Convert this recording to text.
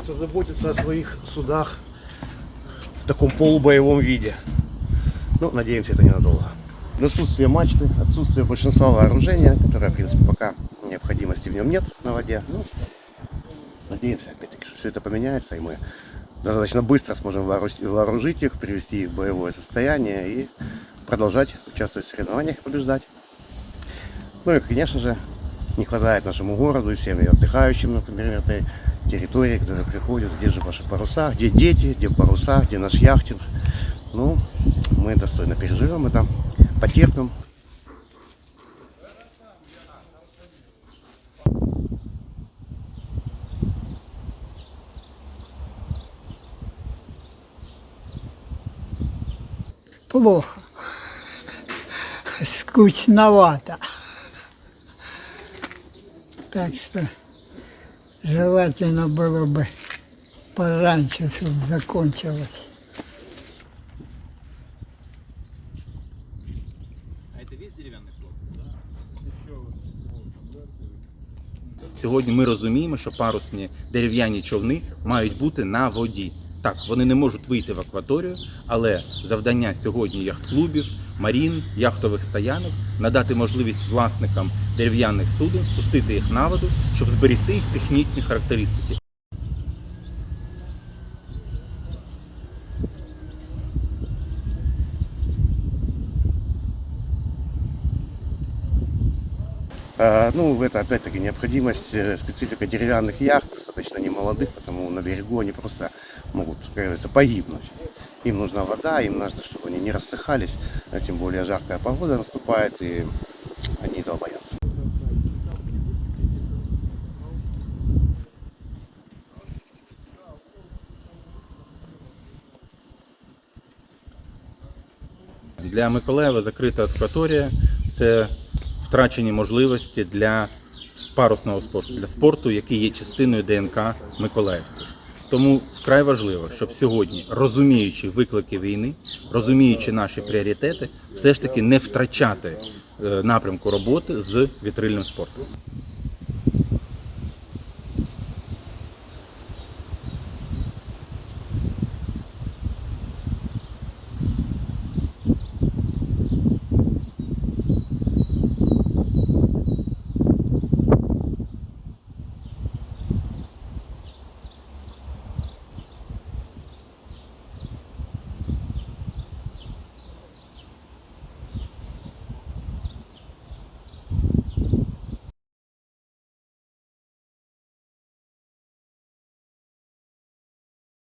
просто заботиться о своих судах в таком полубоевом виде. Ну, надеемся, это ненадолго. Отсутствие мачты, отсутствие большинства вооружения, которое, в принципе, пока необходимости в нем нет на воде. Ну, надеемся, опять-таки, что все это поменяется, и мы достаточно быстро сможем вооружить их, привести их в боевое состояние и продолжать участвовать в соревнованиях и побеждать. Ну и, конечно же, не хватает нашему городу и всем и отдыхающим, например, этой территории, которые приходят, где же ваши паруса, где дети, где паруса, где наш яхтинг. Ну, мы достойно переживем это, потерпим. плохо. Скучновато. Так что желательно было бы пораньше, чтобы закончилось. Сьогодні ми розуміємо, що парусні дерев'яні човни мають бути на воді. Так, вони не можуть вийти в акваторію, але завдання сьогодні яхт-клубів, марін, яхтових стоянок надати можливість власникам дерев'яних суден спустити їх на воду, щоб зберегти їх технічні характеристики. А, Ну, это опять-таки необходимость, э, специфика деревянных яхт, достаточно немолодых, потому на берегу они просто могут, как говорится, погибнуть. Им нужна вода, им нужно, чтобы они не рассыхались, а тем более жаркая погода наступает, и они этого боятся. Для Миколаєва закрита акваторія це втрачені можливості для парусного спорту, для спорту, який є частиною ДНК миколаївців. Тому вкрай важливо, щоб сьогодні, розуміючи виклики війни, розуміючи наші пріоритети, все ж таки не втрачати е, напрямку роботи з вітрильним спортом.